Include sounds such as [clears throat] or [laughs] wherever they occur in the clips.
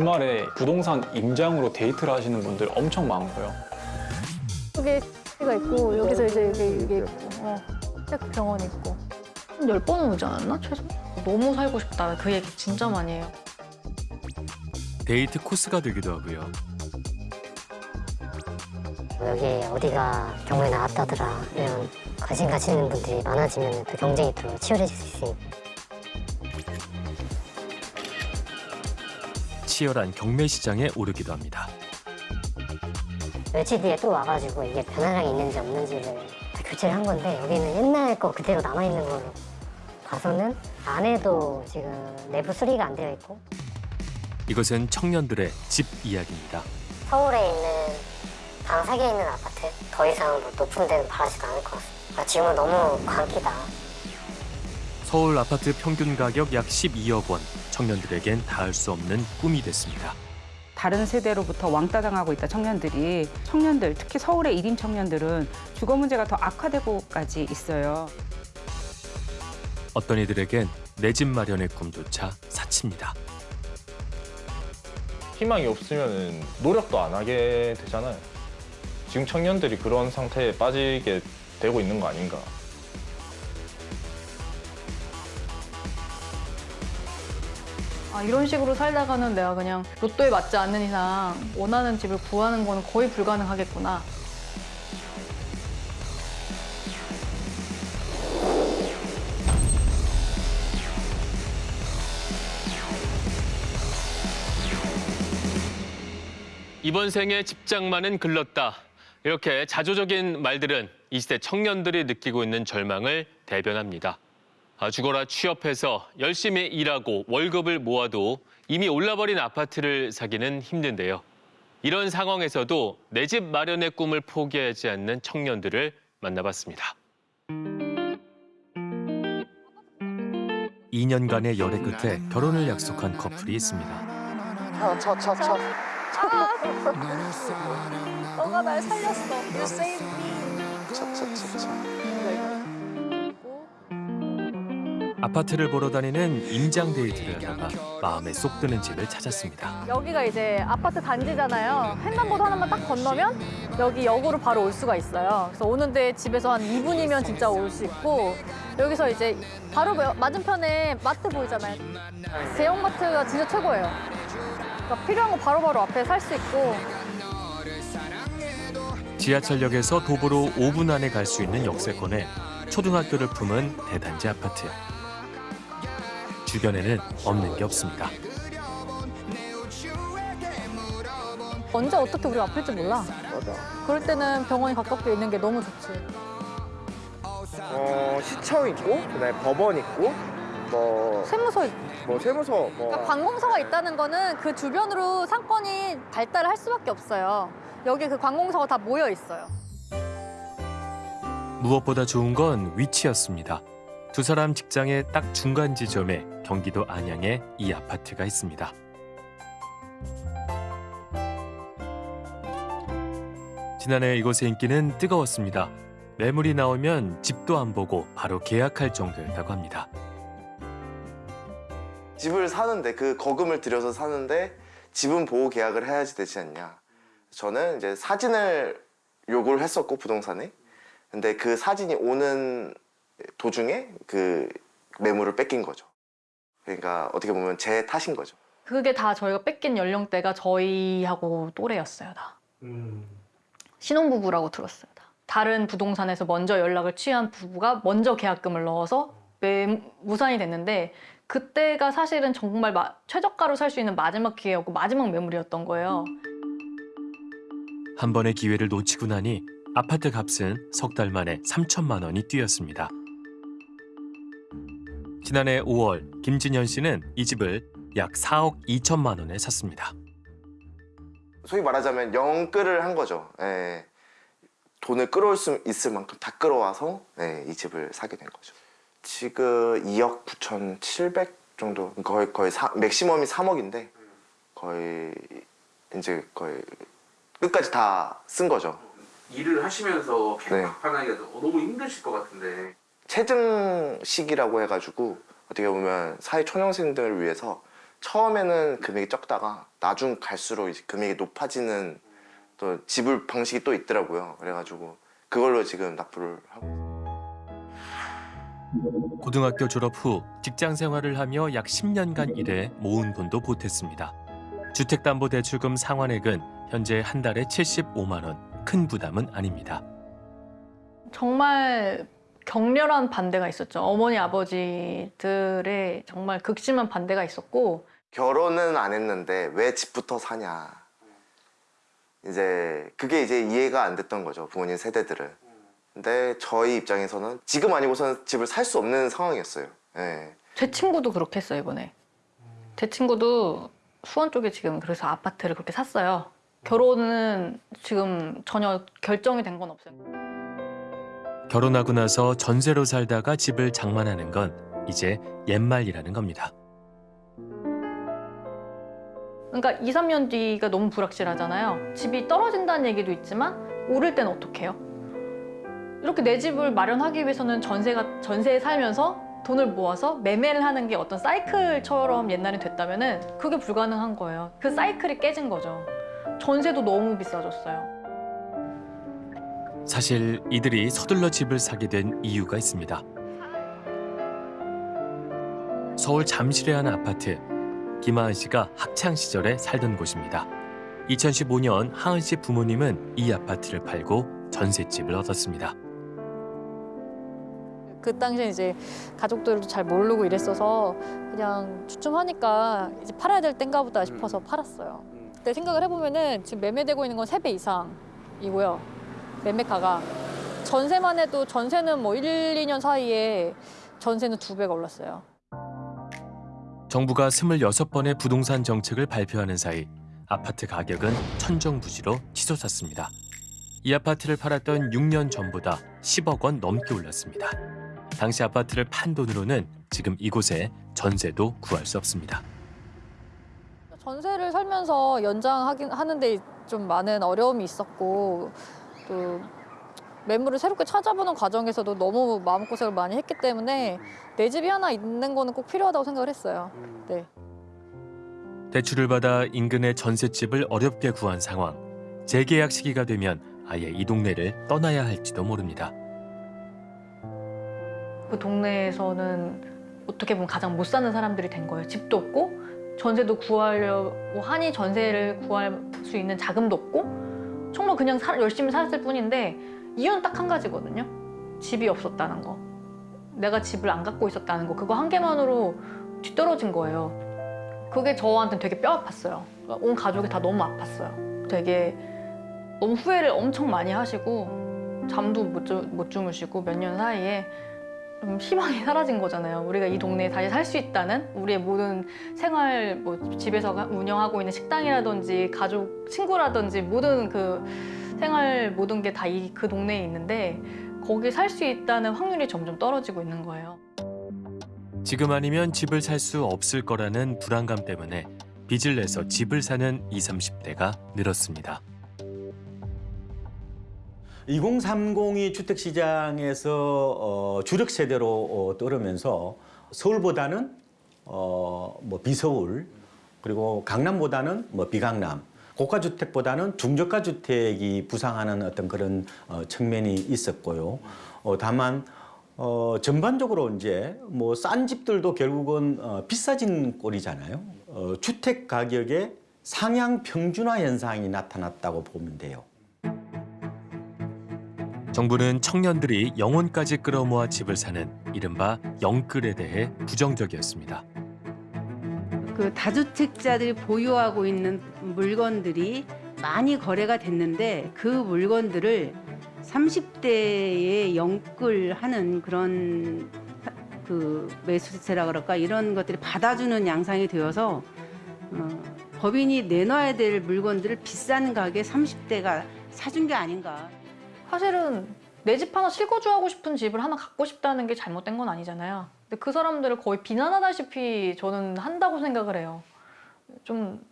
주말에 부동산 임장으로 데이트를 하시는 분들 엄청 많고요. 여기 가 있고 여기서 이제 여기 이게 있고 어. 딱 병원 있고 한 열 번은 오지 않았나 최소? 너무 살고 싶다 그 얘기 진짜 많이 해요. 데이트 코스가 되기도 하고요. 여기 어디가 경매에 나왔다더라 이런 관심 가지는 분들이 많아지면 또 경쟁이 또 치열해질 수 있으니까 치열한 경매 시장에 오르기도 합니다. 며칠 뒤에 또 와가지고 이게 변화량이 있는지 없는지를 다 교체를 한 건데 여기는 옛날 거 그대로 남아있는 걸로 봐서는 안에도 지금 내부 수리가 안 되어 있고 이것은 청년들의 집 이야기입니다. 서울에 있는 방사기에 있는 아파트 더 이상 뭐 높은 데는 바라지도 않을 것 같습니다 아, 지금은 너무 광기다 서울 아파트 평균 가격 약 12억 원. 청년들에겐 닿을 수 없는 꿈이 됐습니다. 다른 세대로부터 왕따당하고 있다 청년들이 청년들 특히 서울의 일인 청년들은 주거 문제가 더 악화되고까지 있어요. 어떤 이들에겐 내 집 마련의 꿈조차 사칩니다. 희망이 없으면 노력도 안 하게 되잖아요. 지금 청년들이 그런 상태에 빠지게 되고 있는 거 아닌가. 아, 이런 식으로 살다가는 내가 그냥 로또에 맞지 않는 이상 원하는 집을 구하는 거는 거의 불가능하겠구나. 이번 생에 집장만은 글렀다. 이렇게 자조적인 말들은 이 시대 청년들이 느끼고 있는 절망을 대변합니다. 아, 죽어라 취업해서 열심히 일하고 월급을 모아도 이미 올라버린 아파트를 사기는 힘든데요. 이런 상황에서도 내 집 마련의 꿈을 포기하지 않는 청년들을 만나봤습니다. 2년간의 열애 끝에 결혼을 약속한 커플이 있습니다. 너가 날 살렸어 You saved me 아파트를 보러 다니는 임장 데이트를 하다가 마음에 쏙 드는 집을 찾았습니다. 여기가 이제 아파트 단지잖아요. 횡단보도 하나만 딱 건너면 여기 역으로 바로 올 수가 있어요. 그래서 오는데 집에서 한 2분이면 진짜 올 수 있고 여기서 이제 바로 맞은편에 마트 보이잖아요. 대형마트가 진짜 최고예요. 그러니까 필요한 거 바로바로 앞에 살 수 있고. 지하철역에서 도보로 5분 안에 갈 수 있는 역세권에 초등학교를 품은 대단지 아파트. 주변에는 없는 게 없습니다. 언제 어떻게 우리가 아플지 몰라 그럴 때는 병원이 가깝게 있는 게 너무 좋지 어, 시청 있고 그다음에 법원 있고 뭐, 세무서 있고 뭐 세무서 뭐 그러니까 관공서가 있다는 거는 그 주변으로 상권이 발달을 할 수밖에 없어요. 여기 그 관공서가 다 모여 있어요. 무엇보다 좋은 건 위치였습니다. 두 사람 직장의 딱 중간 지점에 경기도 안양에 이 아파트가 있습니다. 지난해 이곳의 인기는 뜨거웠습니다. 매물이 나오면 집도 안 보고 바로 계약할 정도였다고 합니다. 집을 사는데 그 거금을 들여서 사는데 집은 보호 계약을 해야지 되지 않냐. 저는 이제 사진을 요구를 했었고 부동산에. 근데 그 사진이 오는 도중에 그 매물을 뺏긴 거죠. 그러니까 어떻게 보면 제 탓인 거죠. 그게 다 저희가 뺏긴 연령대가 저희하고 또래였어요 다. 신혼부부라고 들었어요 다. 다른 부동산에서 먼저 연락을 취한 부부가 먼저 계약금을 넣어서 매, 무산이 됐는데 그때가 사실은 정말 마- 최저가로 살 수 있는 마지막 기회였고 마지막 매물이었던 거예요. 한 번의 기회를 놓치고 나니 아파트 값은 석 달 만에 3천만 원이 뛰었습니다. 지난해 5월 김진현 씨는 이 집을 약 4억 2천만 원에 샀습니다. 소위 말하자면 영끌을 한 거죠. 예. 돈을 끌어올 수 있을 만큼 다 끌어와서 예, 이 집을 사게 된 거죠. 지금 2억 9천 7백 정도 거의 거의 사, 맥시멈이 3억인데 거의 이제 거의 끝까지 다 쓴 거죠. 일을 하시면서 네. 갚아나기가 너무 힘드실 것 같은데 체증식이라고 해가지고 어떻게 보면 사회 초년생들을 위해서 처음에는 금액이 적다가 나중 갈수록 이제 금액이 높아지는 또 지불 방식이 또 있더라고요. 그래가지고 그걸로 지금 납부를 하고 고등학교 졸업 후 직장 생활을 하며 약 10년간 일해 모은 돈도 보탰습니다. 주택담보대출금 상환액은 현재 한 달에 75만 원. 큰 부담은 아닙니다. 정말 격렬한 반대가 있었죠. 어머니 아버지들의 정말 극심한 반대가 있었고 결혼은 안 했는데 왜 집부터 사냐. 이제 그게 이제 이해가 안 됐던 거죠 부모님 세대들은. 근데 저희 입장에서는 지금 아니고서는 집을 살 수 없는 상황이었어요. 예. 제 친구도 그렇게 했어요 이번에. 제 친구도 수원 쪽에 지금 그래서 아파트를 그렇게 샀어요. 결혼은 지금 전혀 결정이 된 건 없어요. 결혼하고 나서 전세로 살다가 집을 장만하는 건 이제 옛말이라는 겁니다. 그러니까 2, 3년 뒤가 너무 불확실하잖아요. 집이 떨어진다는 얘기도 있지만 오를 땐 어떡해요? 이렇게 내 집을 마련하기 위해서는 전세가 전세에 살면서 돈을 모아서 매매를 하는 게 어떤 사이클처럼 옛날에 됐다면 은 그게 불가능한 거예요. 그 사이클이 깨진 거죠. 전세도 너무 비싸졌어요. 사실 이들이 서둘러 집을 사게 된 이유가 있습니다. 서울 잠실의 한 아파트. 김하은 씨가 학창 시절에 살던 곳입니다. 2015년 하은 씨 부모님은 이 아파트를 팔고 전셋집을 얻었습니다. 그 당시에 이제 가족들도 잘 모르고 이랬어서 그냥 주춤하니까 이제 팔아야 될 땐가 보다 싶어서 팔았어요. 그때 생각을 해보면은 지금 매매되고 있는 건 세 배 이상이고요. 매매가가. 전세만 해도 전세는 뭐 1, 2년 사이에 전세는 두 배가 올랐어요. 정부가 26번의 부동산 정책을 발표하는 사이 아파트 가격은 천정부지로 치솟았습니다. 이 아파트를 팔았던 6년 전보다 10억 원 넘게 올랐습니다. 당시 아파트를 판 돈으로는 지금 이곳에 전세도 구할 수 없습니다. 전세를 살면서 연장하긴 하는데 좀 많은 어려움이 있었고 또 매물을 새롭게 찾아보는 과정에서도 너무 마음고생을 많이 했기 때문에 내 집이 하나 있는 거는 꼭 필요하다고 생각을 했어요. 네. 대출을 받아 인근의 전셋집을 어렵게 구한 상황. 재계약 시기가 되면 아예 이 동네를 떠나야 할지도 모릅니다. 그 동네에서는 어떻게 보면 가장 못 사는 사람들이 된 거예요. 집도 없고 전세도 구하려고 하니 전세를 구할 수 있는 자금도 없고 정말 그냥 사- 열심히 살았을 뿐인데 이유는 딱 한 가지거든요. 집이 없었다는 거. 내가 집을 안 갖고 있었다는 거. 그거 한 개만으로 뒤떨어진 거예요. 그게 저한테는 되게 뼈 아팠어요. 온 가족이 다 너무 아팠어요. 되게 너무 후회를 엄청 많이 하시고 잠도 못, 주, 못 주무시고 몇 년 사이에 좀 희망이 사라진 거잖아요. 우리가 이 동네에 다시 살 수 있다는 우리의 모든 생활 뭐 집에서 운영하고 있는 식당이라든지 가족 친구라든지 모든 그 생활 모든 게 다 이 그 동네에 있는데 거기 살 수 있다는 확률이 점점 떨어지고 있는 거예요. 지금 아니면 집을 살 수 없을 거라는 불안감 때문에 빚을 내서 집을 사는 20, 30대가 늘었습니다. 2030이 주택 시장에서 어, 주력 세대로 어, 떠오르면서 서울보다는 어, 뭐 비서울 그리고 강남보다는 뭐 비강남 고가 주택보다는 중저가 주택이 부상하는 어떤 그런 어, 측면이 있었고요. 어, 다만 어, 전반적으로 이제 뭐 싼 집들도 결국은 어, 비싸진 꼴이잖아요. 어, 주택 가격의 상향 평준화 현상이 나타났다고 보면 돼요. 정부는 청년들이 영혼까지 끌어모아 집을 사는 이른바 영끌에 대해 부정적이었습니다. 그 다주택자들이 보유하고 있는 물건들이 많이 거래가 됐는데 그 물건들을 30대에 영끌하는 그런 그 매수세라 그럴까 이런 것들이 받아주는 양상이 되어서 어, 법인이 내놔야 될 물건들을 비싼 가격에 30대가 사준 게 아닌가. 사실은 내 집 하나 실거주하고 싶은 집을 하나 갖고 싶다는 게 잘못된 건 아니잖아요. 근데 그 사람들을 거의 비난하다시피 저는 한다고 생각을 해요. 좀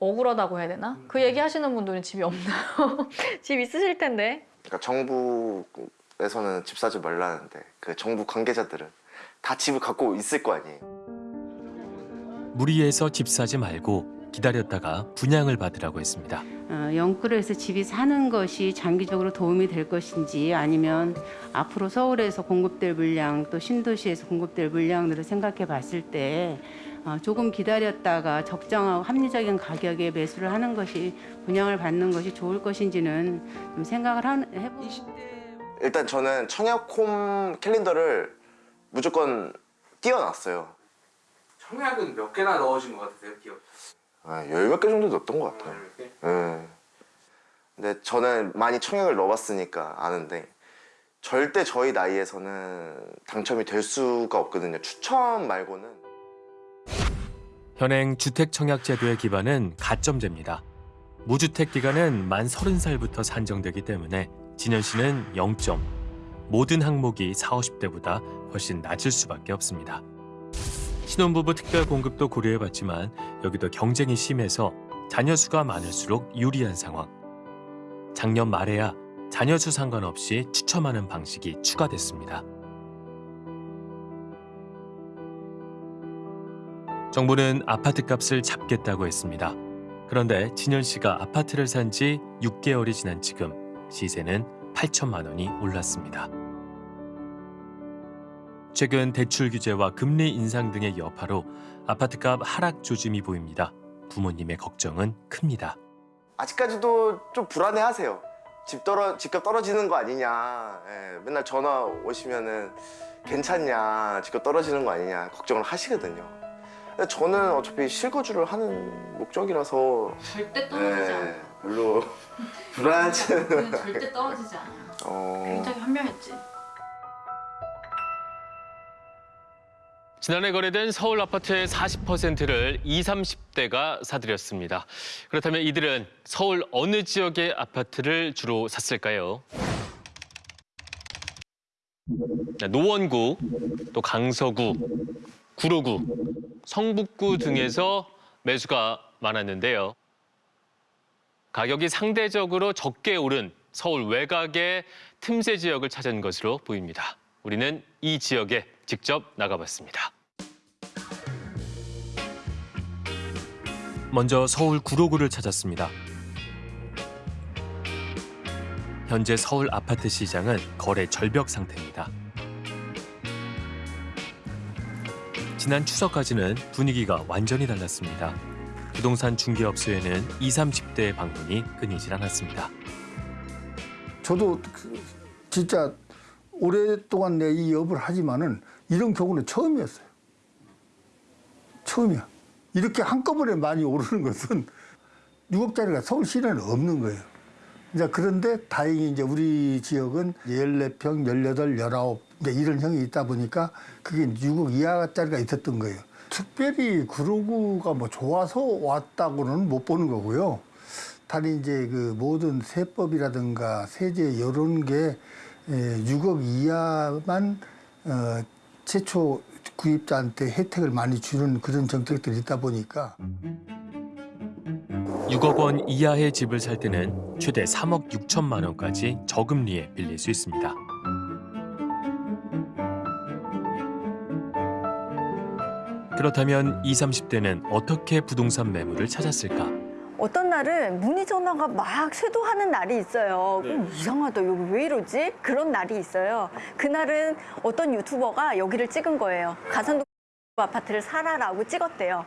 억울하다고 해야 되나? 그 얘기 하시는 분들은 집이 없나요? [laughs] 집 있으실 텐데. 그러니까 정부에서는 집 사지 말라는데 그 정부 관계자들은 다 집을 갖고 있을 거 아니에요. 무리해서 집 사지 말고 기다렸다가 분양을 받으라고 했습니다. 어, 영끌에서 집이 사는 것이 장기적으로 도움이 될 것인지 아니면 앞으로 서울에서 공급될 물량 또 신도시에서 공급될 물량들을 생각해 봤을 때 어, 조금 기다렸다가 적정하고 합리적인 가격에 매수를 하는 것이 분양을 받는 것이 좋을 것인지는 좀 생각을 한- 해보고 일단 저는 청약홈 캘린더를 무조건 띄워놨어요. 청약은 몇 개나 넣어진 것 같으세요, 기업? 아, 열몇 개 정도 넣었던 것 같아요. 예. 근데 저는 많이 청약을 넣어봤으니까 아는데 절대 저희 나이에서는 당첨이 될 수가 없거든요. 추첨 말고는. 현행 주택 청약 제도의 기반은 가점제입니다. 무주택 기간은 만 30살부터 산정되기 때문에 진현 씨는 0점. 모든 항목이 4, 50대보다 훨씬 낮을 수밖에 없습니다. 신혼부부 특별 공급도 고려해봤지만 여기도 경쟁이 심해서 자녀 수가 많을수록 유리한 상황. 작년 말에야 자녀 수 상관없이 추첨하는 방식이 추가됐습니다. 정부는 아파트 값을 잡겠다고 했습니다. 그런데 진현 씨가 아파트를 산 지 6개월이 지난 지금 시세는 8천만 원이 올랐습니다. 최근 대출 규제와 금리 인상 등의 여파로 아파트값 하락 조짐이 보입니다. 부모님의 걱정은 큽니다. 아직까지도 좀 불안해하세요. 집 떨어 집값 떨어지는 거 아니냐. 예, 맨날 전화 오시면은 괜찮냐, 집값 떨어지는 거 아니냐 걱정을 하시거든요. 근데 저는 어차피 실거주를 하는 목적이라서 절대 예, 별로 [laughs] 불안하지는 절대 떨어지지 않아요. 어, 굉장히 현명했지. 지난해 거래된 서울 아파트의 40%를 20, 30대가 사들였습니다. 그렇다면 이들은 서울 어느 지역의 아파트를 주로 샀을까요? 네, 노원구, 또 강서구, 구로구, 성북구 등에서 매수가 많았는데요. 가격이 상대적으로 적게 오른 서울 외곽의 틈새 지역을 찾은 것으로 보입니다. 우리는 이 지역에 직접 나가봤습니다. 먼저 서울 구로구를 찾았습니다. 현재 서울 아파트 시장은 거래 절벽 상태입니다. 지난 추석까지는 분위기가 완전히 달랐습니다. 부동산 중개업소에는 20, 30대의 방문이 끊이질 않았습니다. 저도 그 진짜 오랫동안 내 이 업을 하지만은 이런 경우는 처음이었어요. 처음이야. 이렇게 한꺼번에 많이 오르는 것은 6억짜리가 서울 시내는 없는 거예요. 이제 그런데 다행히 이제 우리 지역은 14평, 18, 19 이제 이런 형이 있다 보니까 그게 6억 이하짜리가 있었던 거예요. 특별히 구로구가 뭐 좋아서 왔다고는 못 보는 거고요. 단지 이제 그 모든 세법이라든가 세제 이런 게 에, 6억 이하만 어, 최초 구입자한테 혜택을 많이 주는 그런 정책들이 있다 보니까 6억 원 이하의 집을 살 때는 최대 3억 6천만 원까지 저금리에 빌릴 수 있습니다. 그렇다면 20, 30대는 어떻게 부동산 매물을 찾았을까? 어떤 날은 문의 전화가 막 쇄도하는 날이 있어요. 네. 음, 이상하다. 여기 왜 이러지? 그런 날이 있어요. 그날은 어떤 유튜버가 여기를 찍은 거예요. 가산도 아파트를 사라라고 찍었대요.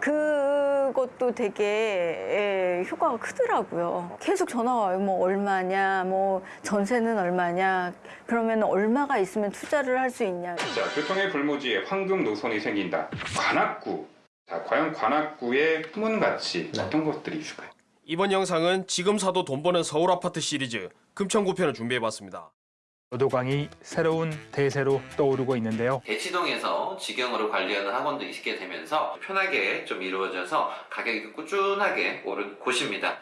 그것도 되게 예, 효과가 크더라고요. 계속 전화가 와요. 뭐 얼마냐, 뭐 전세는 얼마냐. 그러면 얼마가 있으면 투자를 할 수 있냐. 자, 교통의 불모지에 황금 노선이 생긴다. 관악구. 자, 과연 관악구의 숨은 가치 어떤 것들이 있을까요? 이번 영상은 지금 사도 돈 버는 서울 아파트 시리즈 금천구 편을 준비해봤습니다. 여도강이 새로운 대세로 떠오르고 있는데요. 대치동에서 직영으로 관리하는 학원도 있게 되면서 편하게 좀 이루어져서 가격이 꾸준하게 오른 곳입니다.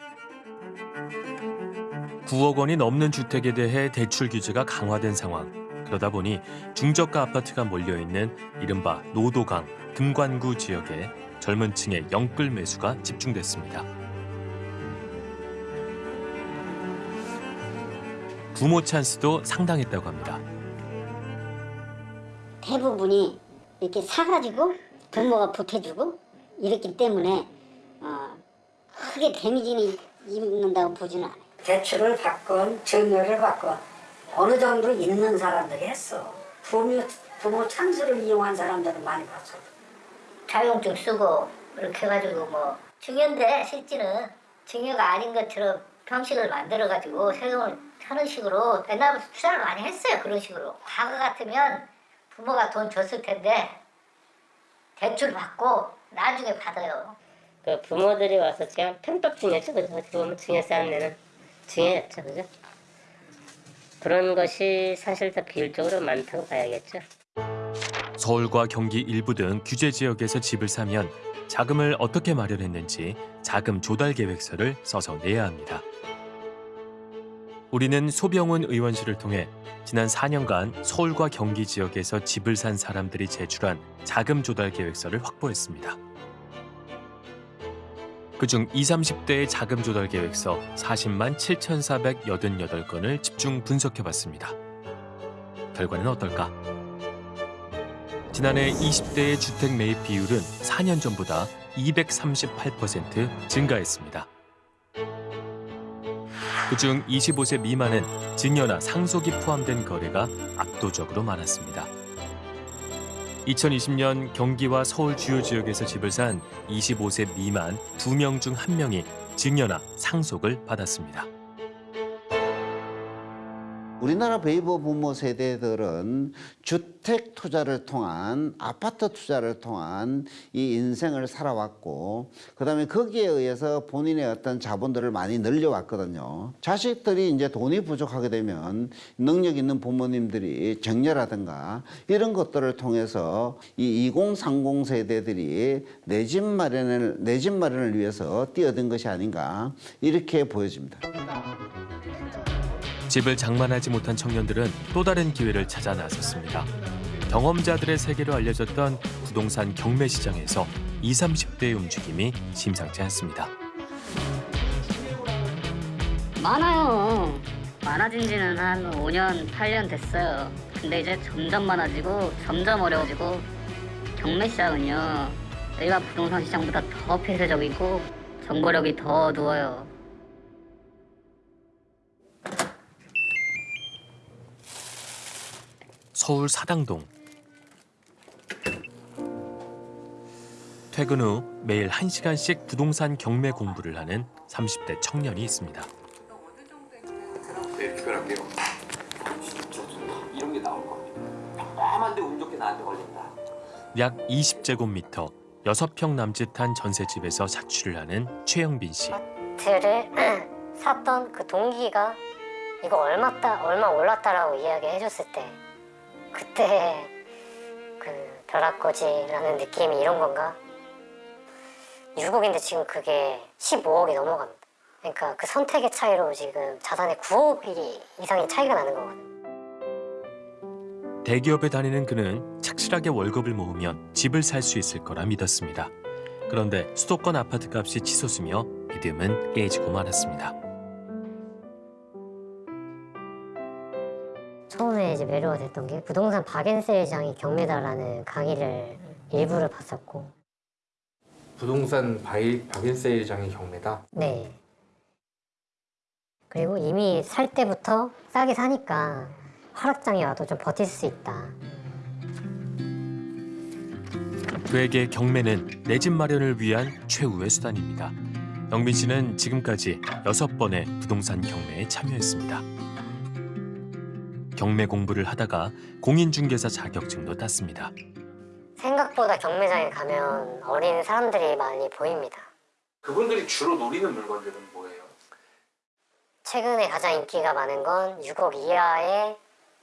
9억 원이 넘는 주택에 대해 대출 규제가 강화된 상황. 그러다 보니 중저가 아파트가 몰려있는 이른바 노도강, 금관구 지역에 젊은 층의 영끌 매수가 집중됐습니다. 부모 찬스도 상당했다고 합니다. 대부분이 이렇게 사가지고 부모가 보태주고 이랬기 때문에 어, 크게 데미지는 입는다고 보지는 않아요. 대출을 받건 증여를 받건 어느 정도 있는 사람들이 했어. 부모, 부모 찬스를 이용한 사람들은 많이 봤어. 자격증 쓰고 이렇게 해가지고 뭐 증여인데 실제는 증여가 아닌 것처럼 형식을 만들어가지고 세금을 하는 식으로 옛날부터 투자를 많이 했어요 그런 식으로 과거 같으면 부모가 돈 줬을 텐데 대출 받고 나중에 받아요 그 부모들이 와서 그냥 편법 중이었죠, 그죠? 어떻게 보면 중요시 하는 데는 중요했죠, 그죠? 그런 것이 사실 더 비율적으로 많다고 봐야겠죠. 서울과 경기 일부 등 규제 지역에서 집을 사면 자금을 어떻게 마련했는지 자금 조달 계획서를 써서 내야 합니다. 우리는 소병훈 의원실을 통해 지난 4년간 서울과 경기 지역에서 집을 산 사람들이 제출한 자금 조달 계획서를 확보했습니다. 그중 20, 30대의 자금 조달 계획서 40만 7,488건을 집중 분석해봤습니다. 결과는 어떨까? 지난해 20대의 주택 매입 비율은 4년 전보다 238% 증가했습니다. 그중 25세 미만은 증여나 상속이 포함된 거래가 압도적으로 많았습니다. 2020년 경기와 서울 주요 지역에서 집을 산 25세 미만 2명 중 1명이 증여나 상속을 받았습니다. 우리나라 베이버 부모 세대들은 주택 투자를 통한 아파트 투자를 통한 이 인생을 살아왔고 그 다음에 거기에 의해서 본인의 어떤 자본들을 많이 늘려왔거든요. 자식들이 이제 돈이 부족하게 되면 능력 있는 부모님들이 정려라든가 이런 것들을 통해서 이 2030 세대들이 내 집 마련을 내 집 마련을 위해서 뛰어든 것이 아닌가 이렇게 보여집니다. 집을 장만하지 못한 청년들은 또 다른 기회를 찾아 나섰습니다. 경험자들의 세계로 알려졌던 부동산 경매 시장에서 20, 30대의 움직임이 심상치 않습니다. 많아요. 많아진 지는 한 5년, 8년 됐어요. 근데 이제 점점 많아지고 점점 어려워지고 경매 시장은요. 일반 부동산 시장보다 더 폐쇄적이고 정보력이 더 어두워요. 서울 사당동. 퇴근 후 매일 1시간씩 부동산 경매 공부를 하는 30대 청년이 있습니다. 네, 특별할게요. 이런 게 나올 겁니다. 까만데 운 좋게 나한테 걸린다. 약 20제곱미터, 6평 남짓한 전셋집에서 자취를 하는 최영빈 씨. 아파트를 [clears throat] 샀던 그 동기가 이거 얼마다 얼마 올랐다라고 이야기해 줬을 때 그때 그 벼락거지라는 느낌이 이런 건가? 6억인데 지금 그게 15억이 넘어갑니다. 그러니까 그 선택의 차이로 지금 자산의 9억 이상의 차이가 나는 거거든요. 대기업에 다니는 그는 착실하게 월급을 모으면 집을 살 수 있을 거라 믿었습니다. 그런데 수도권 아파트 값이 치솟으며 믿음은 깨지고 말았습니다. 이제 매료가 됐던 게 부동산 박앤세일장이 경매다라는 강의를 일부를 봤었고 부동산 바이 바겐세일장이 경매다. 네. 그리고 이미 살 때부터 싸게 사니까 하락장이 와도 좀 버틸 수 있다. 그에게 경매는 내 집 마련을 위한 최후의 수단입니다. 영빈 씨는 지금까지 여섯 번의 부동산 경매에 참여했습니다. 경매 공부를 하다가 공인중개사 자격증도 땄습니다. 생각보다 경매장에 가면 어린 사람들이 많이 보입니다. 그분들이 주로 노리는 물건들은 뭐예요? 최근에 가장 인기가 많은 건 6억 이하의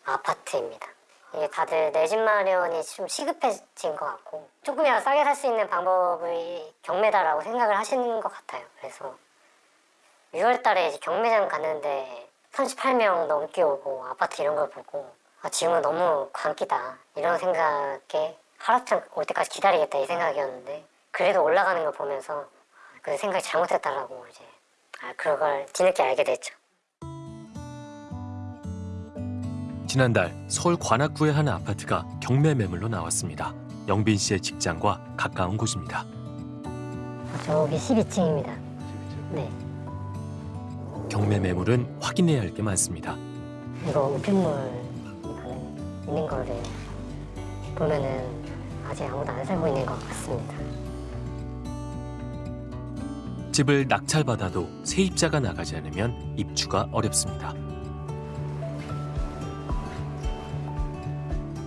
아파트입니다. 이게 다들 내 집 마련이 좀 시급해진 것 같고 조금이라도 싸게 살 수 있는 방법이 경매다라고 생각을 하시는 것 같아요. 그래서 6월 달에 이제 경매장 갔는데 38명 넘게 오고 아파트 이런 걸 보고 아, 지금은 너무 광기다 이런 생각에 하락장 올 때까지 기다리겠다 이 생각이었는데 그래도 올라가는 걸 보면서 그 생각이 잘못됐다라고 이제 아, 그걸 뒤늦게 알게 됐죠. 지난달 서울 관악구의 한 아파트가 경매 매물로 나왔습니다. 영빈 씨의 직장과 가까운 곳입니다. 저기 12층입니다. 네. 경매 매물은 확인해야 할 게 많습니다. 이거 우편물 있는 거를 보면은 아직 아무도 안 살고 있는 것 같습니다. 집을 낙찰받아도 세입자가 나가지 않으면 입주가 어렵습니다.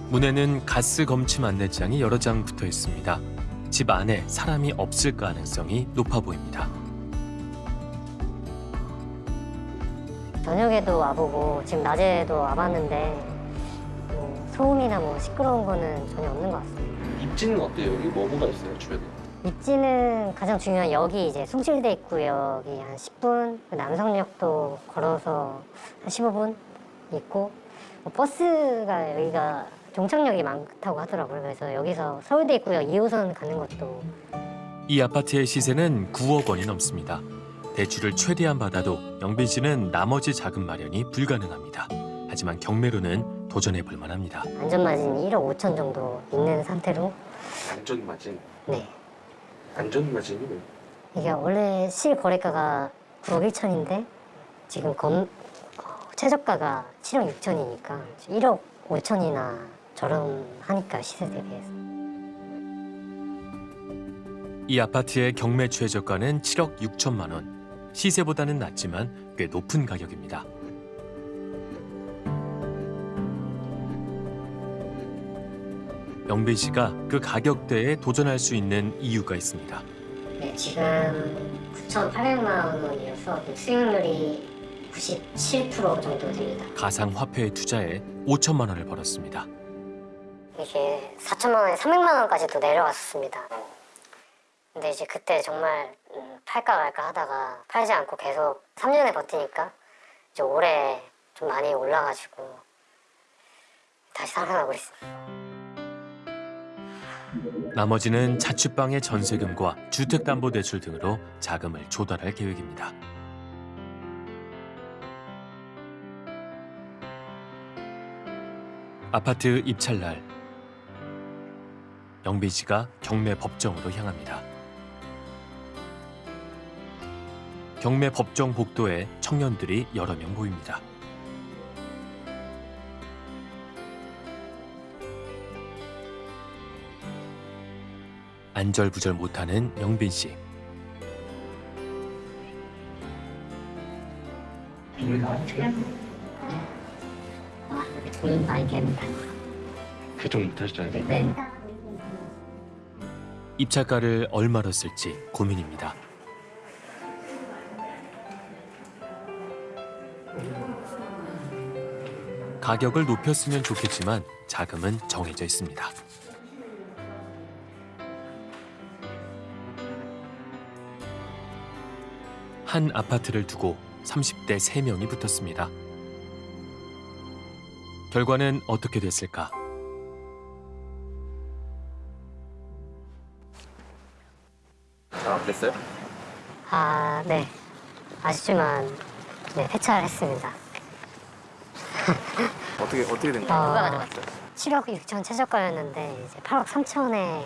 문에는 가스 검침 안내장이 여러 장 붙어 있습니다. 집 안에 사람이 없을 가능성이 높아 보입니다. 저녁에도 와보고 지금 낮에도 와봤는데 뭐 소음이나 뭐 시끄러운 거는 전혀 없는 것 같습니다. 입지는 어때요? 여기 뭐 뭐가 있어요 주변에? 입지는 가장 중요한 여기 이제 숭실대 입구역이 한 10분, 그 남성역도 걸어서 한 15분 있고 뭐 버스가 여기가 종착역이 많다고 하더라고요. 그래서 여기서 서울대 입구역 2호선 가는 것도 이 아파트의 시세는 9억 원이 넘습니다. 대출을 최대한 받아도 영빈 씨는 나머지 자금 마련이 불가능합니다. 하지만 경매로는 도전해 볼 만합니다. 안전마진이 1억 5천 정도 있는 상태로 안전마진. 네. 안전마진이 왜? 이게 원래 실거래가가 9억 1천인데 지금 검, 어, 최저가가 7억 6천이니까 1억 5천이나 저렴하니까 시세 대비해서 이 아파트의 경매 최저가는 7억 6천만 원. 시세보다는 낮지만 꽤 높은 가격입니다. 영빈 씨가 그 가격대에 도전할 수 있는 이유가 있습니다. 네, 지금 9,800만 원이어서 수익률이 97% 정도 됩니다. 가상화폐에 투자해 5천만 원을 벌었습니다. 이게 4천만 원에 300만 원까지도 내려갔었습니다. 근데 이제 그때 정말 음, 팔까 말까 하다가 팔지 않고 계속 3년에 버티니까 이제 올해 좀 많이 올라가지고 다시 살아나고 있습니다. 나머지는 자취방의 전세금과 주택담보대출 등으로 자금을 조달할 계획입니다. 아파트 입찰 날 영빈 씨가 경매 법정으로 향합니다. 경매 법정 복도에 청년들이 여러 명 보입니다. 안절부절 못하는 영빈 씨. 그좀 못하시잖아요. 네. 입찰가를 얼마로 쓸지 고민입니다. 가격을 높였으면 좋겠지만 자금은 정해져 있습니다. 한 아파트를 두고 30대 3명이 붙었습니다. 결과는 어떻게 됐을까? 아 됐어요? 아, 네. 아쉽지만 네, 폐차했습니다. [laughs] 어떻게 어떻게 된 어, 거예요? 7억 6천 최저가였는데 이제 8억 3천에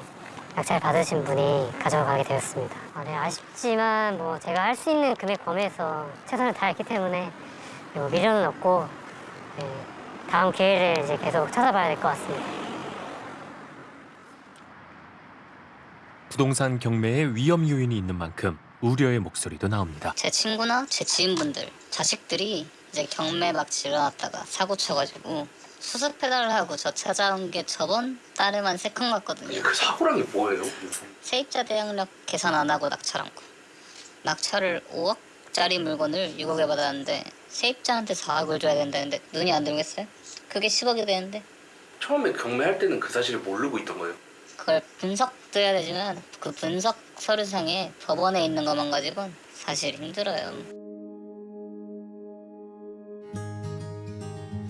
낙찰 받으신 분이 가져가게 되었습니다. 아, 네, 아쉽지만 뭐 제가 할 수 있는 금액 범위에서 최선을 다했기 때문에 뭐 미련은 없고 네, 다음 기회를 이제 계속 찾아봐야 될 것 같습니다. 부동산 경매에 위험 요인이 있는 만큼 우려의 목소리도 나옵니다. 제 친구나 제 지인분들 자식들이 이제 경매 막 질러놨다가 사고 쳐가지고 수습 페달을 하고 저 찾아온 게 저번 달에만 세 건 같거든요. 그 사고란 게 뭐예요? 세입자 대항력 계산 안 하고 낙찰한 거. 낙찰을 5억짜리 물건을 6억에 받았는데 세입자한테 4억을 줘야 된다는데 눈이 안 들겠어요? 그게 10억이 되는데 처음에 경매할 때는 그 사실을 모르고 있던 거예요. 그걸 분석도 해야 되지만 그 분석 서류상에 법원에 있는 것만 가지고는 사실 힘들어요.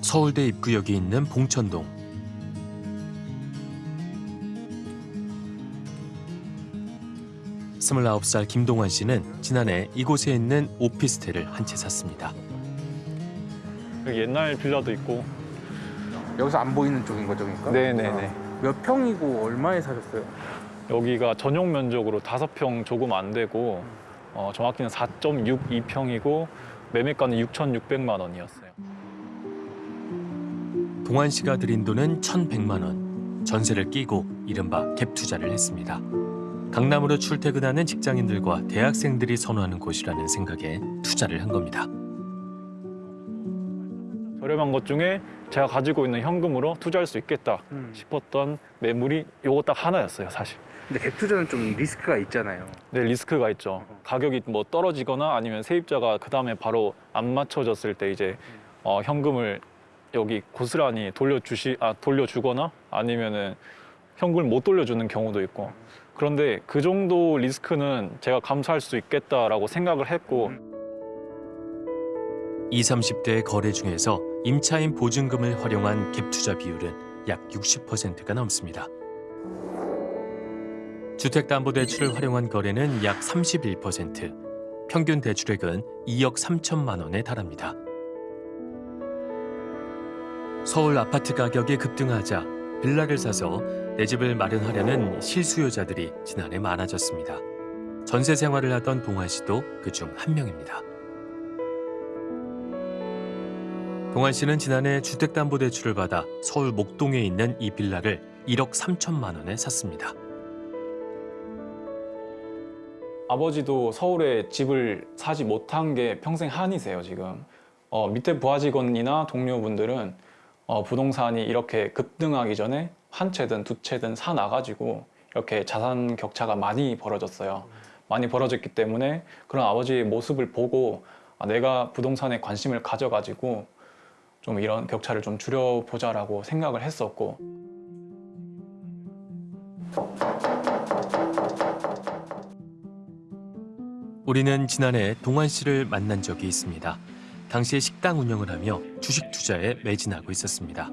서울대 입구역이 있는 봉천동. 스물아홉 살 김동환 씨는 지난해 이곳에 있는 오피스텔을 한 채 샀습니다. 여기 옛날 빌라도 있고 여기서 안 보이는 쪽인 거죠, 그러니까? 네네네 몇 평이고 얼마에 사셨어요? 여기가 전용 면적으로 다섯 평 조금 안 되고 어, 정확히는 4.62평이고 매매가는 6,600만 원이었어요. 동환 씨가 들인 돈은 1,100만 원. 전세를 끼고 이른바 갭 투자를 했습니다. 강남으로 출퇴근하는 직장인들과 대학생들이 선호하는 곳이라는 생각에 투자를 한 겁니다. 저렴한 것 중에 제가 가지고 있는 현금으로 투자할 수 있겠다 싶었던 매물이 요거 딱 하나였어요, 사실. 근데 갭 투자는 좀 리스크가 있잖아요. 네, 리스크가 있죠. 가격이 뭐 떨어지거나 아니면 세입자가 그 다음에 바로 안 맞춰졌을 때 이제 어, 현금을 여기 고스란히 돌려주시 아 돌려주거나 아니면은 현금을 못 돌려주는 경우도 있고 그런데 그 정도 리스크는 제가 감수할 수 있겠다라고 생각을 했고 20, 30대의 거래 중에서 임차인 보증금을 활용한 갭 투자 비율은 약 60%가 넘습니다. 주택담보대출을 활용한 거래는 약 31%, 평균 대출액은 2억 3천만 원에 달합니다. 서울 아파트 가격이 급등하자 빌라를 사서 내 집을 마련하려는 실수요자들이 지난해 많아졌습니다. 전세 생활을 하던 동환 씨도 그 중 한 명입니다. 동환 씨는 지난해 주택담보대출을 받아 서울 목동에 있는 이 빌라를 1억 3천만 원에 샀습니다. 아버지도 서울에 집을 사지 못한 게 평생 한이세요 지금 어, 밑에 부하 직원이나 동료분들은 어, 부동산이 이렇게 급등하기 전에 한 채든 두 채든 사 나가지고 이렇게 자산 격차가 많이 벌어졌어요 많이 벌어졌기 때문에 그런 아버지의 모습을 보고 아, 내가 부동산에 관심을 가져가지고 좀 이런 격차를 좀 줄여보자 라고 생각을 했었고 우리는 지난해 동환 씨를 만난 적이 있습니다. 당시에 식당 운영을 하며 주식 투자에 매진하고 있었습니다.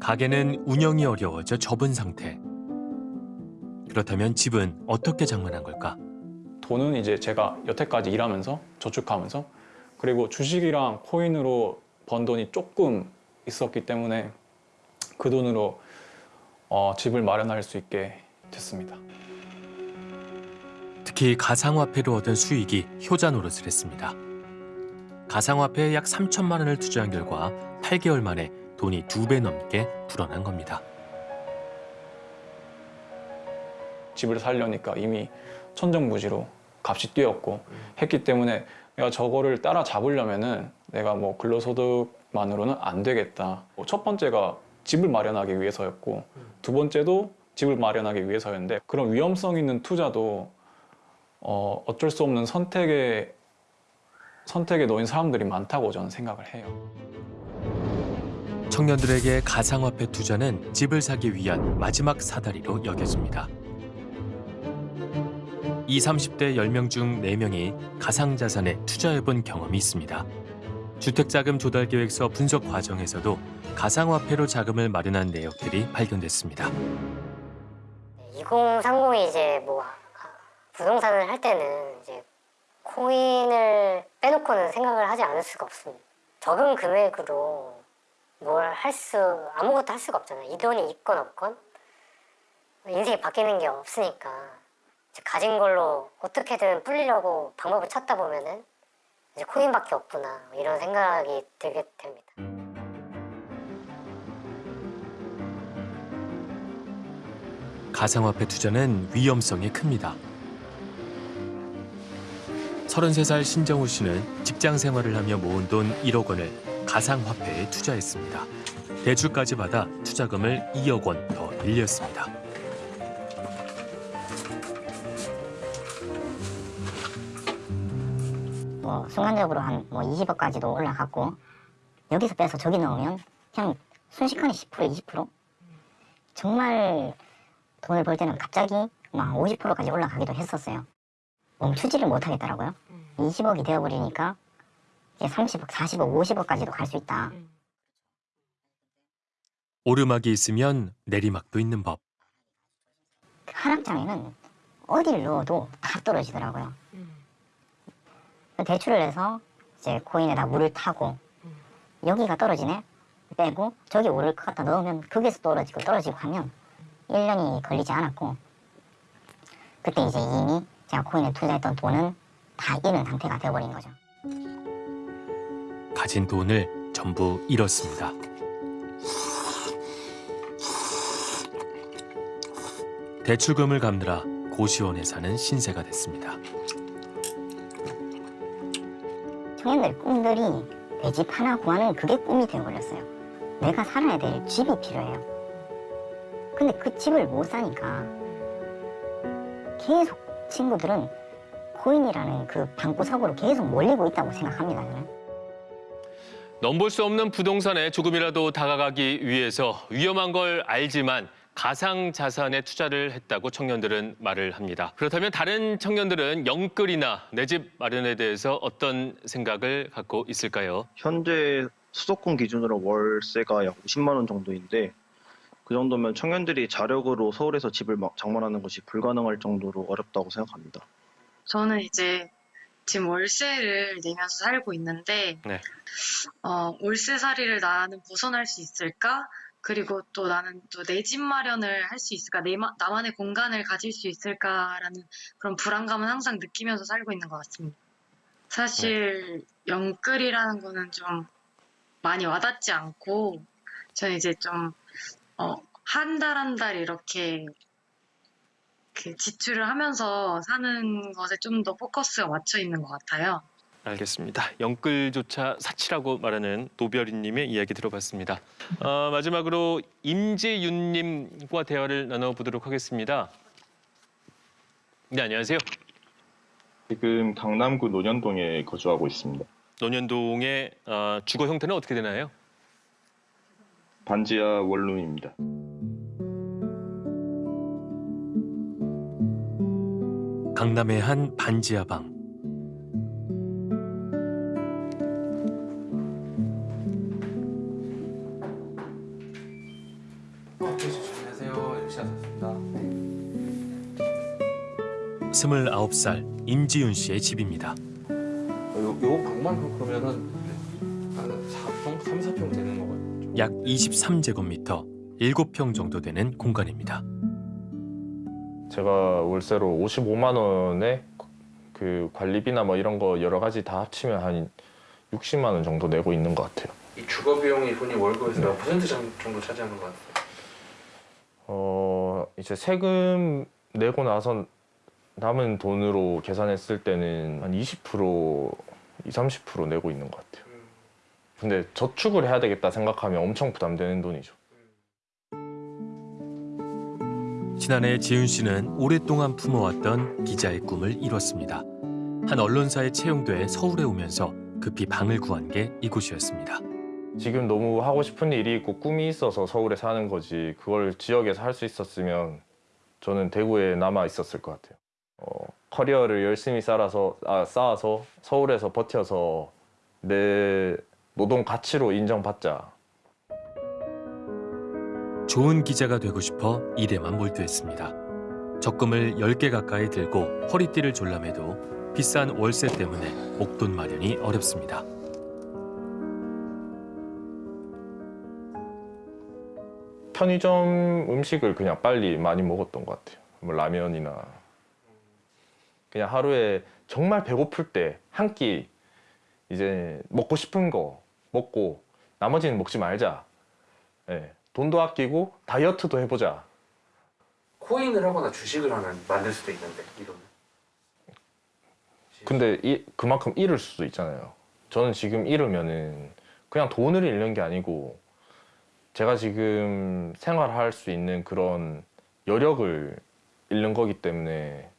가게는 운영이 어려워져 접은 상태. 그렇다면 집은 어떻게 장만한 걸까? 돈은 이제 제가 여태까지 일하면서 저축하면서 그리고 주식이랑 코인으로 번 돈이 조금 있었기 때문에 그 돈으로 어, 집을 마련할 수 있게 됐습니다. 특히 가상화폐로 얻은 수익이 효자 노릇을 했습니다. 가상화폐에 약 3천만 원을 투자한 결과 8개월 만에 돈이 두 배 넘게 불어난 겁니다. 집을 살려니까 이미 천정부지로 값이 뛰었고 했기 때문에 내가 저거를 따라 잡으려면 은 내가 뭐 근로소득만으로는 안 되겠다. 뭐첫 번째가 집을 마련하기 위해서였고 두 번째도 집을 마련하기 위해서였는데 그런 위험성 있는 투자도 어, 어쩔 수 없는 선택에 선택에 놓인 사람들이 많다고 저는 생각을 해요. 청년들에게 가상화폐 투자는 집을 사기 위한 마지막 사다리로 여겨집니다. 20, 30대 10명 중 4명이 가상자산에 투자해본 경험이 있습니다. 주택자금 조달 계획서 분석 과정에서도 가상화폐로 자금을 마련한 내역들이 발견됐습니다. 2030이 이제 뭐 부동산을 할 때는 이제 코인을 빼놓고는 생각을 하지 않을 수가 없습니다. 적은 금액으로 뭘 할 수 아무것도 할 수가 없잖아요. 이 돈이 있건 없건 인생이 바뀌는 게 없으니까 가진 걸로 어떻게든 불리려고 방법을 찾다 보면은 이제 코인밖에 없구나 이런 생각이 들게 됩니다. 가상화폐 투자는 위험성이 큽니다. 33살 신정우 씨는 직장 생활을 하며 모은 돈 1억 원을 가상화폐에 투자했습니다. 대출까지 받아 투자금을 2억 원더 늘렸습니다. 뭐 순간적으로 한 뭐 20억까지도 올라갔고 여기서 빼서 저기 넣으면 그냥 순식간에 10% 20% 정말 돈을 벌 때는 갑자기 막 50%까지 올라가기도 했었어요. 멈추지를 못하겠더라고요. 20억이 되어버리니까 이제 30억, 40억, 50억까지도 갈 수 있다. 오르막이 있으면 내리막도 있는 법. 하락장에는 어디를 넣어도 다 떨어지더라고요. 대출을 해서 이제 코인에다 물을 타고 여기가 떨어지네? 빼고 저기 오를 것 같다 넣으면 거기서 떨어지고 떨어지고 하면 1년이 걸리지 않았고 그때 이제 이미 제가 코인에 투자했던 돈은 다 잃은 상태가 되어버린 거죠. 가진 돈을 전부 잃었습니다. 대출금을 갚느라 고시원에 사는 신세가 됐습니다. 청년들 꿈들이 내 집 하나 구하는 그게 꿈이 되어버렸어요. 내가 살아야 될 집이 필요해요. 근데 그 집을 못 사니까 계속 친구들은 코인이라는 그 방구석으로 계속 몰리고 있다고 생각합니다. 저는. 넘볼 수 없는 부동산에 조금이라도 다가가기 위해서 위험한 걸 알지만 가상 자산에 투자를 했다고 청년들은 말을 합니다. 그렇다면 다른 청년들은 영끌이나 내 집 마련에 대해서 어떤 생각을 갖고 있을까요? 현재 수도권 기준으로 월세가 약 50만 원 정도인데 그 정도면 청년들이 자력으로 서울에서 집을 막 장만하는 것이 불가능할 정도로 어렵다고 생각합니다. 저는 이제 지금 월세를 내면서 살고 있는데 네. 어, 월세살이를 나는 벗어날 수 있을까? 그리고 또 나는 또 내 집 마련을 할 수 있을까? 내, 마- 나만의 공간을 가질 수 있을까라는 그런 불안감은 항상 느끼면서 살고 있는 것 같습니다. 사실 영끌이라는 거는 좀 많이 와닿지 않고 저는 이제 좀 어, 한 달 한달 이렇게 그 지출을 하면서 사는 것에 좀 더 포커스가 맞춰 있는 것 같아요. 알겠습니다. 영끌조차 사치라고 말하는 노별이님의 이야기 들어봤습니다. 어, 마지막으로 임지윤님과 대화를 나눠보도록 하겠습니다. 네, 안녕하세요. 지금 강남구 논현동에 거주하고 있습니다. 논현동의 어, 주거 형태는 어떻게 되나요? 반지하 원룸입니다. 강남의 한 반지하 방. 안녕하세요. 열심히 하셨습니다. 29살 임지윤 씨의 집입니다. 요, 요 방만 그러면은 한 4평, 3, 4평 되는 거거든요. 약 23제곱미터, 7평 정도 되는 공간입니다. 제가 월세로 55만 원에 그 관리비나 뭐 이런 거 여러 가지 다 합치면 한 60만 원 정도 내고 있는 것 같아요. 이 주거 비용이 본인 월급에서 몇 퍼센트 정- 정도 차지하는 것 같아요? 어 이제 세금 내고 나서 남은 돈으로 계산했을 때는 한 20% 20, 30% 내고 있는 것 같아요. 근데 저축을 해야 되겠다 생각하면 엄청 부담되는 돈이죠. 지난해 지윤 씨는 오랫동안 품어왔던 기자의 꿈을 이뤘습니다. 한 언론사에 채용돼 서울에 오면서 급히 방을 구한 게 이곳이었습니다. 지금 너무 하고 싶은 일이 있고 꿈이 있어서 서울에 사는 거지 그걸 지역에서 할 수 있었으면 저는 대구에 남아 있었을 것 같아요. 어, 커리어를 열심히 쌓아서, 아, 쌓아서 서울에서 버텨서 내 노동 가치로 인정받자. 좋은 기자가 되고 싶어 일에만 몰두했습니다. 적금을 10개 가까이 들고 허리띠를 졸라매도 비싼 월세 때문에 목돈 마련이 어렵습니다. 편의점 음식을 그냥 빨리 많이 먹었던 것 같아요. 뭐 라면이나 그냥 하루에 정말 배고플 때 한 끼 이제 먹고 싶은 거 먹고 나머지는 먹지 말자. 예, 돈도 아끼고 다이어트도 해보자. 코인을 하거나 주식을 하나 만들 수도 있는데 이런. 근데 이, 그만큼 잃을 수도 있잖아요. 저는 지금 잃으면은 그냥 돈을 잃는 게 아니고 제가 지금 생활할 수 있는 그런 여력을 잃는 거기 때문에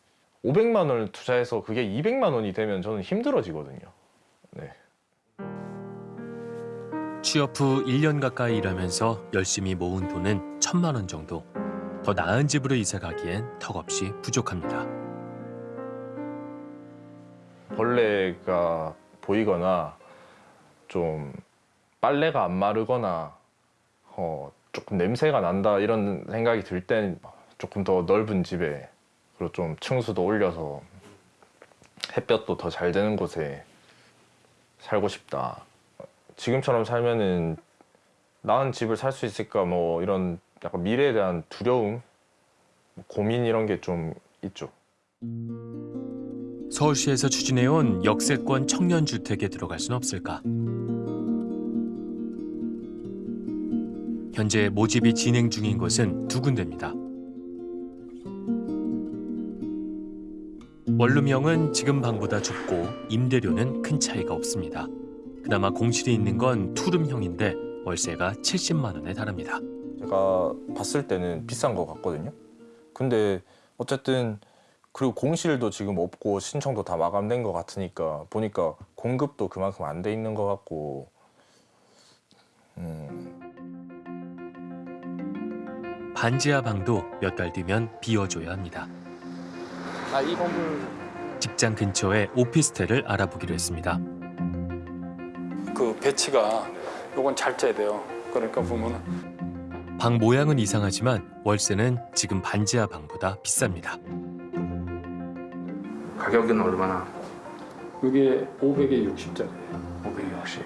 500만 원을 투자해서 그게 200만 원이 되면 저는 힘들어지거든요. 네. 취업 후 1년 가까이 일하면서 열심히 모은 돈은 천만 원 정도. 더 나은 집으로 이사 가기엔 턱없이 부족합니다. 벌레가 보이거나 좀 빨래가 안 마르거나 어, 조금 냄새가 난다 이런 생각이 들 땐 조금 더 넓은 집에 그리고 좀 층수도 올려서 햇볕도 더 잘 되는 곳에 살고 싶다. 지금처럼 살면은 나은 집을 살 수 있을까 뭐 이런 약간 미래에 대한 두려움, 뭐 고민 이런 게 좀 있죠. 서울시에서 추진해온 역세권 청년 주택에 들어갈 수는 없을까? 현재 모집이 진행 중인 곳은 두 군데입니다. 원룸형은 지금 방보다 좁고 임대료는 큰 차이가 없습니다. 그나마 공실이 있는 건 투룸형인데 월세가 70만 원에 달합니다. 제가 봤을 때는 비싼 것 같거든요. 근데 어쨌든 그리고 공실도 지금 없고 신청도 다 마감된 것 같으니까 보니까 공급도 그만큼 안 돼 있는 것 같고 음, 반지하 방도 몇 달 뒤면 비워줘야 합니다. 아, 이 건물 직장 근처에 오피스텔을 알아보기로 했습니다. 그 배치가 요건 잘 짜야 돼요. 그러니까 보면은 방 모양은 이상하지만 월세는 지금 반지하 방보다 비쌉니다. 가격은 얼마나? 이게 500에 60짜리예요. 560.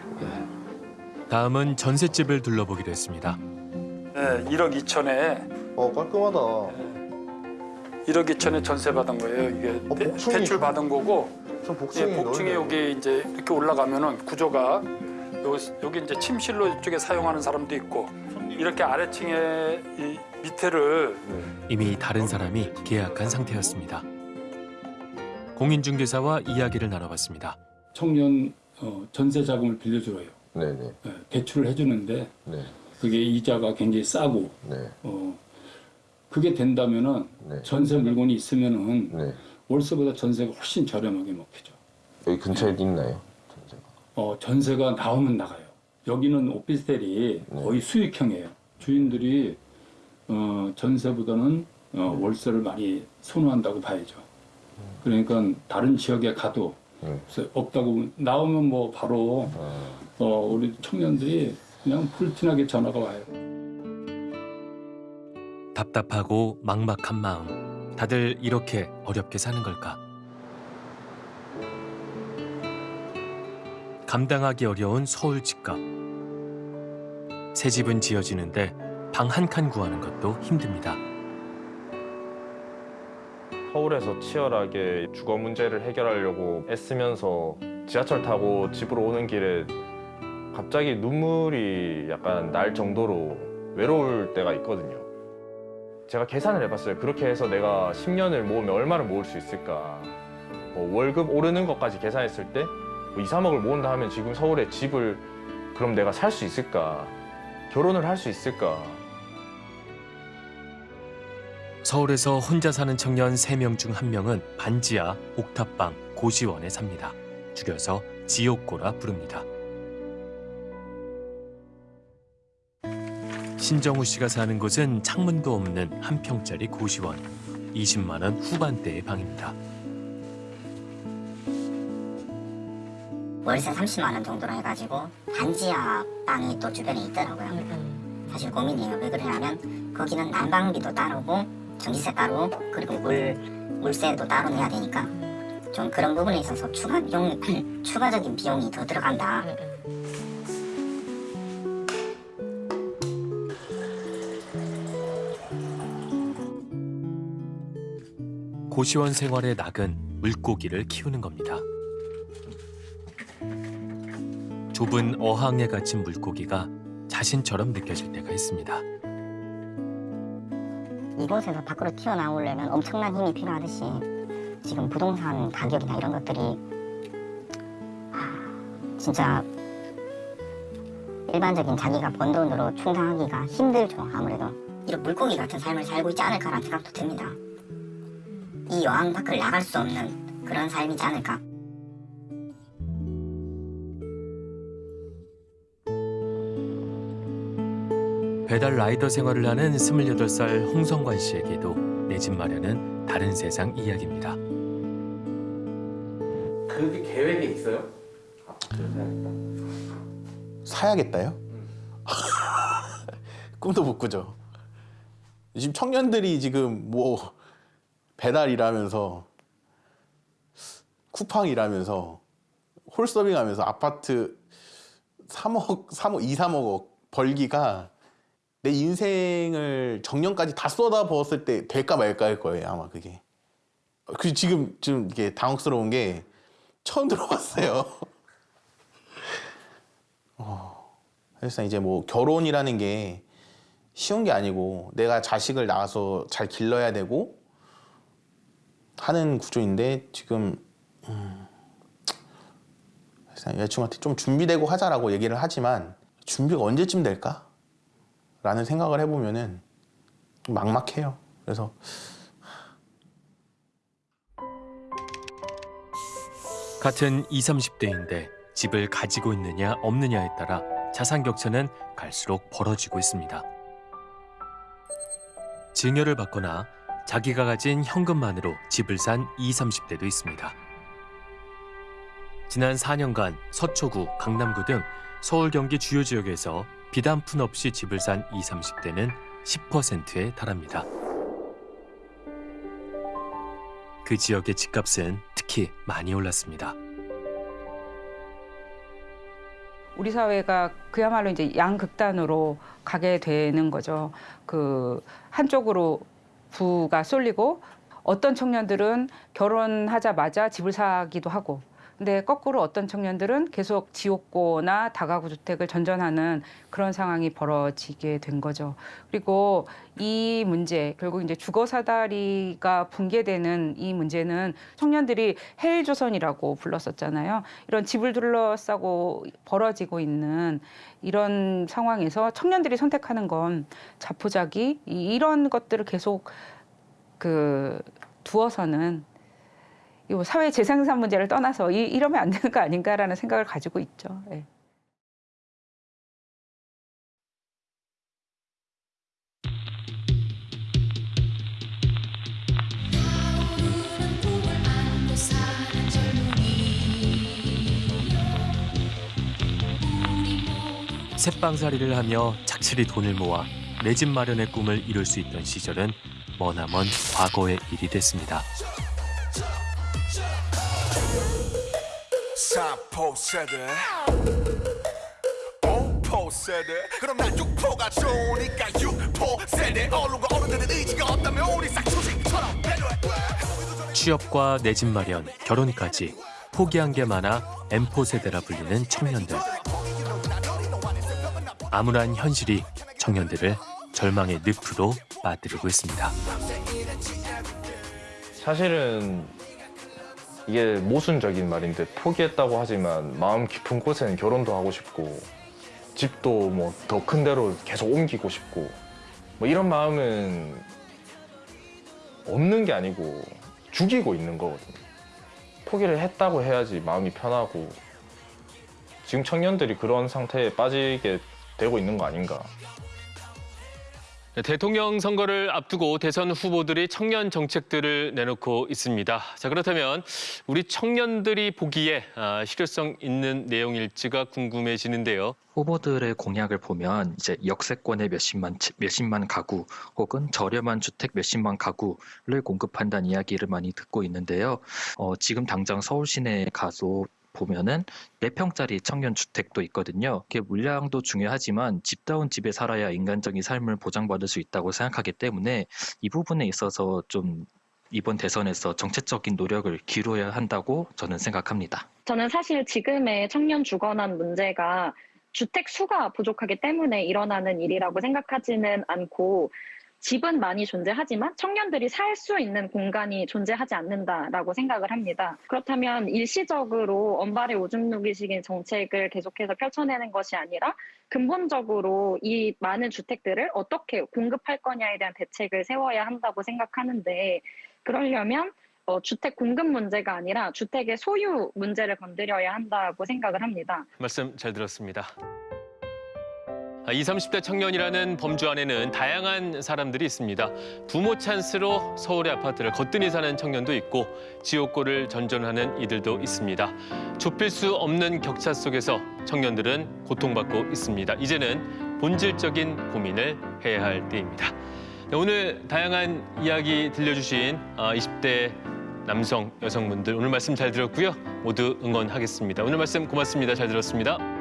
다음은 전셋집을 둘러보기로 했습니다. 네, 1억 2천에 어 깔끔하다. 1억 2천에 전세 받은 거예요. 이게 대, 대출 받은 거고 좀 복층이 예, 복층에 넓네요. 여기 이제 이렇게 올라가면은 구조가 여기, 여기 이제 침실로 이쪽에 사용하는 사람도 있고 이렇게 아래층에 이 밑에를 이미 다른 사람이 계약한 상태였습니다. 공인중개사와 이야기를 나눠봤습니다. 청년 어, 전세 자금을 빌려줘요. 네네. 예, 대출을 해주는데 네. 그게 이자가 굉장히 싸고 네. 어, 그게 된다면은 전세 물건이 있으면은 네. 월세보다 전세가 훨씬 저렴하게 먹히죠. 여기 근처에 있나요? 어, 전세가 나오면 나가요. 여기는 오피스텔이 거의 수익형이에요. 주인들이 어, 전세보다는 어, 월세를 많이 선호한다고 봐야죠. 그러니까 다른 지역에 가도 글쎄 없다고 나오면 뭐 바로 어, 우리 청년들이 그냥 풀티나게 전화가 와요. 답답하고 막막한 마음. 다들 이렇게 어렵게 사는 걸까? 감당하기 어려운 서울 집값. 새 집은 지어지는데 방 한 칸 구하는 것도 힘듭니다. 서울에서 치열하게 주거 문제를 해결하려고 애쓰면서 지하철 타고 집으로 오는 길에 갑자기 눈물이 약간 날 정도로 외로울 때가 있거든요. 제가 계산을 해봤어요. 그렇게 해서 내가 10년을 모으면 얼마를 모을 수 있을까. 뭐 월급 오르는 것까지 계산했을 때 뭐 2, 3억을 모은다 하면 지금 서울에 집을 그럼 내가 살 수 있을까. 결혼을 할 수 있을까. 서울에서 혼자 사는 청년 3명 중 1명은 반지하, 옥탑방, 고시원에 삽니다. 줄여서 지옥고라 부릅니다. 신정우 씨가 사는 곳은 창문도 없는 한 평짜리 고시원. 20만 원 후반대의 방입니다. 월세 30만 원 정도로 해가지고 반지하 빵이 또 주변에 있더라고요. 사실 고민이에요. 왜 그러냐면 거기는 난방비도 따르고 전기세 따로 그리고 물 물세도 따로 내야 되니까 좀 그런 부분에 있어서 추가 비용 [clears throat] 추가적인 비용이 더 들어간다. 고시원 생활의 낙은 물고기를 키우는 겁니다. 좁은 어항에 갇힌 물고기가 자신처럼 느껴질 때가 있습니다. 이곳에서 밖으로 튀어나오려면 엄청난 힘이 필요하듯이 지금 부동산 가격이나 이런 것들이 아, 진짜 일반적인 자기가 번 돈으로 충당하기가 힘들죠 아무래도. 이런 물고기 같은 삶을 살고 있지 않을까라는 생각도 듭니다. 이 여왕 밖을 나갈 수 없는 그런 삶이지 않을까 배달 라이더 생활을 하는 28살 홍성관 씨에게도 내 집 마련은 다른 세상 이야기입니다. 그게 계획에 있어요? 사야겠다요? [laughs] 꿈도 못 꾸죠. 지금 청년들이 지금 뭐 배달 일하면서 쿠팡 일하면서 홀서빙 하면서 아파트 3억, 3억, 2, 3억 벌기가 내 인생을 정년까지 다 쏟아 부었을 때 될까 말까 할 거예요 아마 그게 그 지금 좀 이게 당혹스러운 게 처음 들어봤어요 [laughs] 어, 사실상 이제 뭐 결혼이라는 게 쉬운 게 아니고 내가 자식을 낳아서 잘 길러야 되고 하는 구조인데 지금 음, 사실상 여자친구한테 좀 준비되고 하자라고 얘기를 하지만 준비가 언제쯤 될까? 라는 생각을 해보면은 좀 막막해요. 그래서 같은 20, 30대인데 집을 가지고 있느냐 없느냐에 따라 자산 격차는 갈수록 벌어지고 있습니다. 증여를 받거나 자기가 가진 현금만으로 집을 산 20, 30대도 있습니다. 지난 4년간 서초구, 강남구 등 서울 경기 주요 지역에서 빚한푼 없이 집을 산 20, 30대는 10%에 달합니다. 그 지역의 집값은 특히 많이 올랐습니다. 우리 사회가 그야말로 이제 양극단으로 가게 되는 거죠. 그 한쪽으로 부가 쏠리고 어떤 청년들은 결혼하자마자 집을 사기도 하고 근데 거꾸로 어떤 청년들은 계속 지옥고나 다가구 주택을 전전하는 그런 상황이 벌어지게 된 거죠. 그리고 이 문제 결국 이제 주거 사다리가 붕괴되는 이 문제는 청년들이 헬 조선이라고 불렀었잖아요. 이런 집을 둘러싸고 벌어지고 있는 이런 상황에서 청년들이 선택하는 건 자포자기 이- 이런 것들을 계속 그 두어서는 이뭐 사회 재생산 문제를 떠나서 이, 이러면 안 되는 거 아닌가라는 생각을 가지고 있죠. 예. 새빵살이를 하며 착실히 돈을 모아 내 집 마련의 꿈을 이룰 수 있던 시절은 머나먼 과거의 일이 됐습니다. 삼포 세대 오포 세대 그럼 난 육포가 좋으니까 육포 세대 어른과 어른들의 의지가 없다면 우리 싹수식처럼 배려해 취업과 내 집 마련, 결혼까지 포기한 게 많아 M4 세대라 불리는 청년들. 암울한 현실이 청년들을 절망의 늪으로 빠뜨리고 있습니다. 사실은 이게 모순적인 말인데 포기했다고 하지만 마음 깊은 곳에는 결혼도 하고 싶고 집도 뭐 더 큰 데로 계속 옮기고 싶고 뭐 이런 마음은 없는 게 아니고 죽이고 있는 거거든요. 포기를 했다고 해야지 마음이 편하고 지금 청년들이 그런 상태에 빠지게 되고 있는 거 아닌가. 네, 대통령 선거를 앞두고 대선 후보들이 청년 정책들을 내놓고 있습니다. 자 그렇다면 우리 청년들이 보기에 아, 실효성 있는 내용일지가 궁금해지는데요. 후보들의 공약을 보면 이제 역세권의 몇십만 치- 몇십만 가구 혹은 저렴한 주택 몇십만 가구를 공급한다는 이야기를 많이 듣고 있는데요. 어, 지금 당장 서울 시내에 가서 보면은 4평짜리 청년 주택도 있거든요. 그게 물량도 중요하지만 집다운 집에 살아야 인간적인 삶을 보장받을 수 있다고 생각하기 때문에 이 부분에 있어서 좀 이번 대선에서 정책적인 노력을 기울여야 한다고 저는 생각합니다. 저는 사실 지금의 청년 주거난 문제가 주택 수가 부족하기 때문에 일어나는 일이라고 생각하지는 않고 집은 많이 존재하지만 청년들이 살 수 있는 공간이 존재하지 않는다라고 생각을 합니다. 그렇다면 일시적으로 언발의 오줌 누기식인 정책을 계속해서 펼쳐내는 것이 아니라 근본적으로 이 많은 주택들을 어떻게 공급할 거냐에 대한 대책을 세워야 한다고 생각하는데 그러려면 어, 주택 공급 문제가 아니라 주택의 소유 문제를 건드려야 한다고 생각을 합니다. 말씀 잘 들었습니다. 아, 20, 30대 청년이라는 범주 안에는 다양한 사람들이 있습니다. 부모 찬스로 서울의 아파트를 거뜬히 사는 청년도 있고 지옥고를 전전하는 이들도 있습니다. 좁힐 수 없는 격차 속에서 청년들은 고통받고 있습니다. 이제는 본질적인 고민을 해야 할 때입니다. 네, 오늘 다양한 이야기 들려주신 아, 20대 남성, 여성분들 오늘 말씀 잘 들었고요. 모두 응원하겠습니다. 오늘 말씀 고맙습니다. 잘 들었습니다.